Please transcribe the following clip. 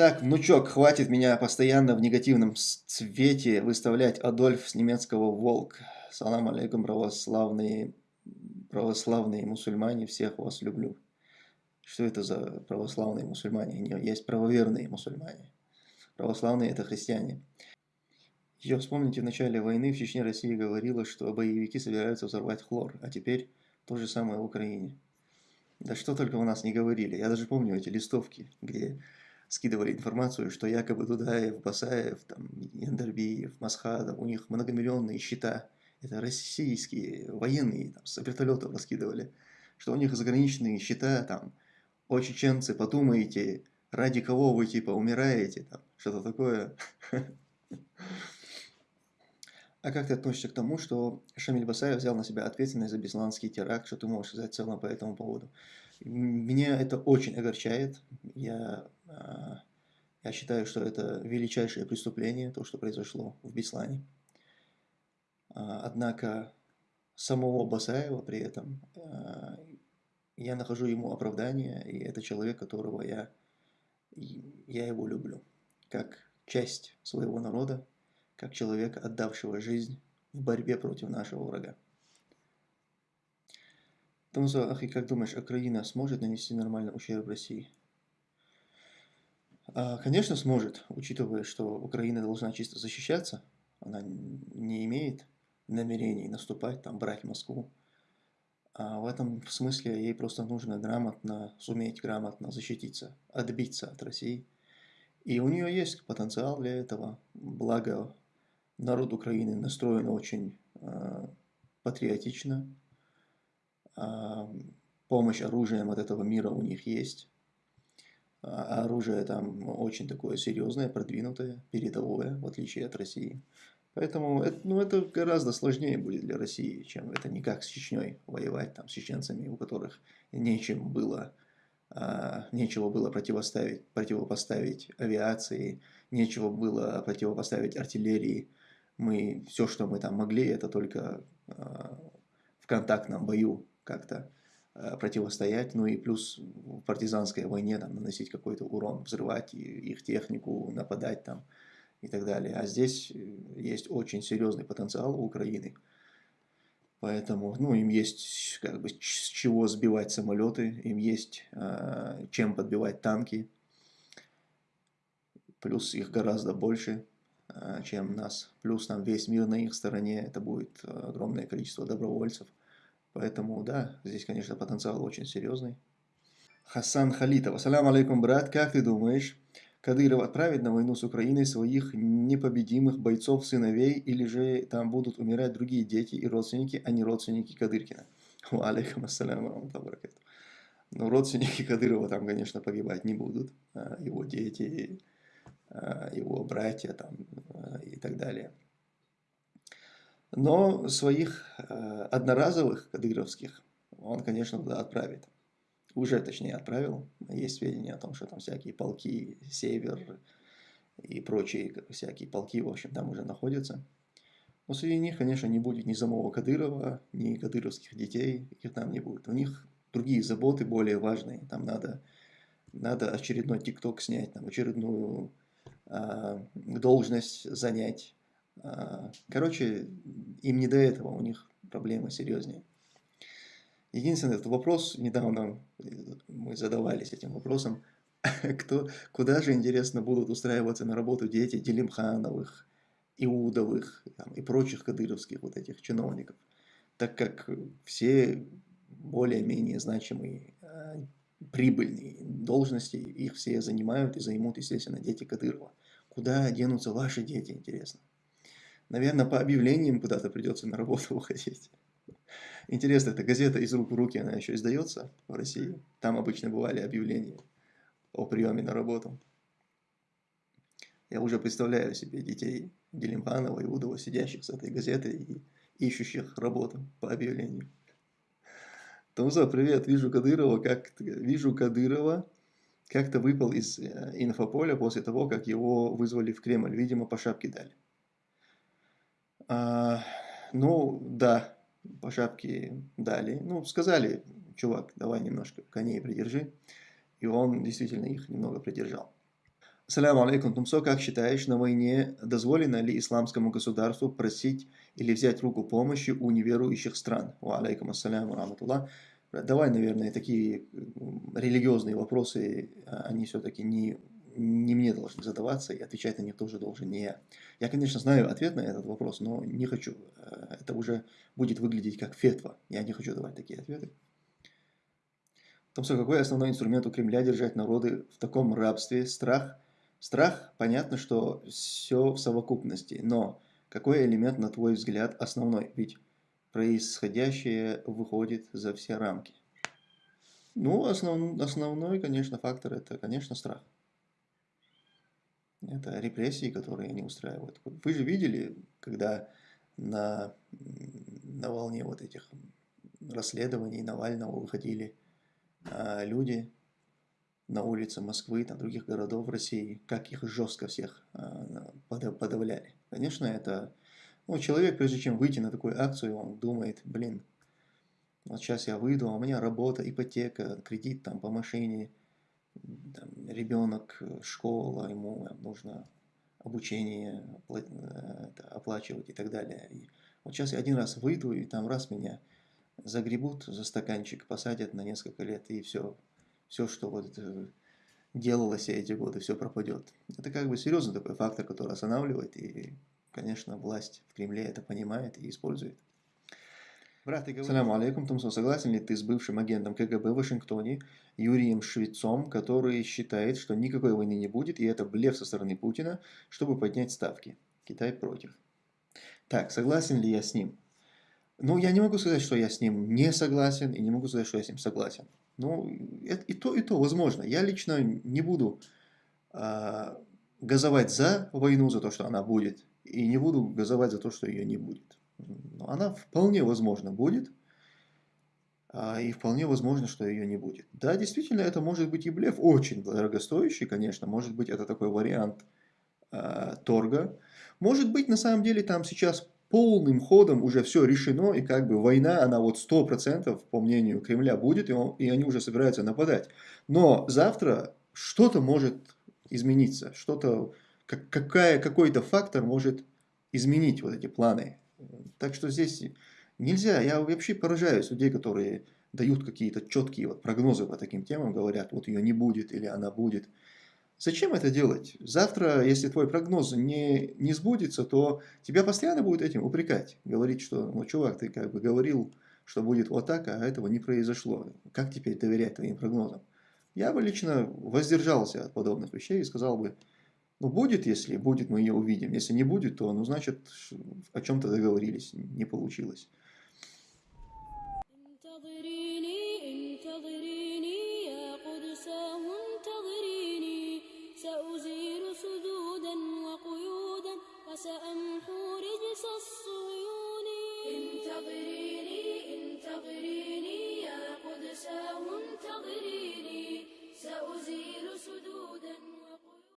Так, внучок, хватит меня постоянно в негативном цвете выставлять Адольф с немецкого «Волк». Салам алейкум, православные, православные мусульмане, всех вас люблю. Что это за православные мусульмане? Есть правоверные мусульмане. Православные – это христиане. Еще вспомните, в начале войны в Чечне Россия говорила, что боевики собираются взорвать хлор, а теперь то же самое в Украине. Да что только у нас не говорили. Я даже помню эти листовки, где скидывали информацию, что якобы Дудаев, Басаев, там, Яндербиев, Масхадов, у них многомиллионные счета. Это российские военные, там, с вертолетов раскидывали. Что у них заграничные счета, там, о, чеченцы, подумайте, ради кого вы, типа, умираете, там, что-то такое. А как ты относишься к тому, что Шамиль Басаев взял на себя ответственность за бесланский теракт? Что ты можешь сказать в целом по этому поводу? Меня это очень огорчает. Я, а, я считаю, что это величайшее преступление, то, что произошло в Беслане. А, однако самого Басаева при этом а, я нахожу ему оправдание, и это человек, которого я, я его люблю, как часть своего народа, как человека, отдавшего жизнь в борьбе против нашего врага. Томзо, Ахи, как думаешь, Украина сможет нанести нормальный ущерб России? А, конечно, сможет, учитывая, что Украина должна чисто защищаться. Она не имеет намерений наступать, там, брать Москву. А в этом смысле ей просто нужно грамотно, суметь грамотно защититься, отбиться от России. И у нее есть потенциал для этого, благо народ Украины настроен очень э, патриотично. Помощь оружием от этого мира у них есть. А оружие там очень такое серьезное, продвинутое, передовое, в отличие от России. Поэтому это, ну, это гораздо сложнее будет для России, чем это не как с Чечней воевать, там, с чеченцами, у которых нечем было, а, нечего было противоставить, противопоставить авиации, нечего было противопоставить артиллерии, мы все, что мы там могли, это только э, в контактном бою как-то э, противостоять, ну и плюс в партизанской войне там, наносить какой-то урон, взрывать их технику, нападать там и так далее. А здесь э, есть очень серьезный потенциал у Украины. Поэтому, ну, им есть как бы с чего сбивать самолеты, им есть э, чем подбивать танки, плюс их гораздо больше. Э, чем нас. Плюс там весь мир на их стороне, это будет э, огромное количество добровольцев. Поэтому, да, здесь, конечно, потенциал очень серьезный. Хасан Халитов. Ассаляму алейкум, брат. Как ты думаешь, Кадыров отправит на войну с Украиной своих непобедимых бойцов-сыновей, или же там будут умирать другие дети и родственники, а не родственники Кадыркина? Алейкум ассаляму Ну, родственники Кадырова там, конечно, погибать не будут. А его дети, Э, его братья там, э, и так далее. Но своих э, одноразовых кадыровских он, конечно, туда отправит. Уже, точнее, отправил. Есть сведения о том, что там всякие полки, север и прочие всякие полки, в общем, там уже находятся. Но среди них, конечно, не будет ни самого Кадырова, ни кадыровских детей, их там не будет. У них другие заботы более важные. Там надо, надо очередной ТикТок снять, там очередную а, должность занять. А, короче, им не до этого, у них проблемы серьезнее. Единственный этот вопрос, недавно мы задавались этим вопросом, кто, куда же, интересно, будут устраиваться на работу дети Делимхановых, Иудовых там, и прочих кадыровских вот этих чиновников, так как все более-менее значимые а, прибыльные должности, их все занимают и займут, естественно, дети Кадырова. Куда денутся ваши дети, интересно? Наверное, по объявлениям куда-то придется на работу уходить. Интересно, эта газета из рук в руки, она еще издается в России? Там обычно бывали объявления о приеме на работу. Я уже представляю себе детей Делимханова и Удова, сидящих с этой газетой и ищущих работу по объявлению. Тамза, привет, вижу Кадырова, как вижу Кадырова, как-то выпал из э, инфополя после того, как его вызвали в Кремль. Видимо, по шапке дали. А, ну, да, по шапке дали. Ну, сказали, чувак, давай немножко коней придержи. И он действительно их немного придержал. Саляму алейкум, Тумсо, как считаешь, на войне дозволено ли исламскому государству просить или взять руку помощи у неверующих стран? Ва алейкум ассаляму раматуллах. Давай, наверное, такие религиозные вопросы, а, они все-таки не, не мне должны задаваться, и отвечать на них тоже должен не я. Я, конечно, знаю ответ на этот вопрос, но не хочу. Э, это уже будет выглядеть как фетва. Я не хочу давать такие ответы. Томсо, какой основной инструмент у Кремля держать народы в таком рабстве? Страх – Страх, понятно, что все в совокупности, но какой элемент, на твой взгляд, основной? Ведь происходящее выходит за все рамки. Ну, основ, основной, конечно, фактор – это, конечно, страх. Это репрессии, которые они устраивают. Вы же видели, когда на, на волне вот этих расследований Навального выходили а, люди, на улице Москвы, там, других городов России, как их жестко всех а, подавляли. Конечно, это... Ну, человек, прежде чем выйти на такую акцию, он думает, блин, вот сейчас я выйду, а у меня работа, ипотека, кредит там по машине, там, ребенок, школа, ему нужно обучение оплачивать и так далее. И вот сейчас я один раз выйду, и там раз меня загребут за стаканчик, посадят на несколько лет, и все, все, что вот э, делалось эти годы, все пропадет. Это как бы серьезный такой фактор, который останавливает, и, конечно, власть в Кремле это понимает и использует. Брат. Саляму алейкум, Тумсон, согласен ли ты с бывшим агентом КГБ в Вашингтоне Юрием Швецом, который считает, что никакой войны не будет, и это блеф со стороны Путина, чтобы поднять ставки? Китай против. Так, согласен ли я с ним? Ну, я не могу сказать, что я с ним не согласен, и не могу сказать, что я с ним согласен. Ну, и то, и то возможно. Я лично не буду э, газовать за войну, за то, что она будет, и не буду газовать за то, что ее не будет. Но она вполне возможно будет, э, и вполне возможно, что ее не будет. Да, действительно, это может быть и блеф, очень дорогостоящий, конечно, может быть, это такой вариант э, торга. Может быть, на самом деле, там сейчас полным ходом уже все решено, и как бы война, она вот 100% по мнению Кремля будет, и, он, и они уже собираются нападать. Но завтра что-то может измениться, что-то, как, какая, какой-то фактор может изменить вот эти планы. Так что здесь нельзя, я вообще поражаюсь людей, которые дают какие-то четкие вот прогнозы по таким темам, говорят, вот ее не будет или она будет. Зачем это делать? Завтра, если твой прогноз не, не сбудется, то тебя постоянно будут этим упрекать. Говорить, что, ну, чувак, ты как бы говорил, что будет вот так, а этого не произошло. Как теперь доверять твоим прогнозам? Я бы лично воздержался от подобных вещей и сказал бы, ну, будет, если будет, мы ее увидим. Если не будет, то, ну, значит, о чем-то договорились, не получилось.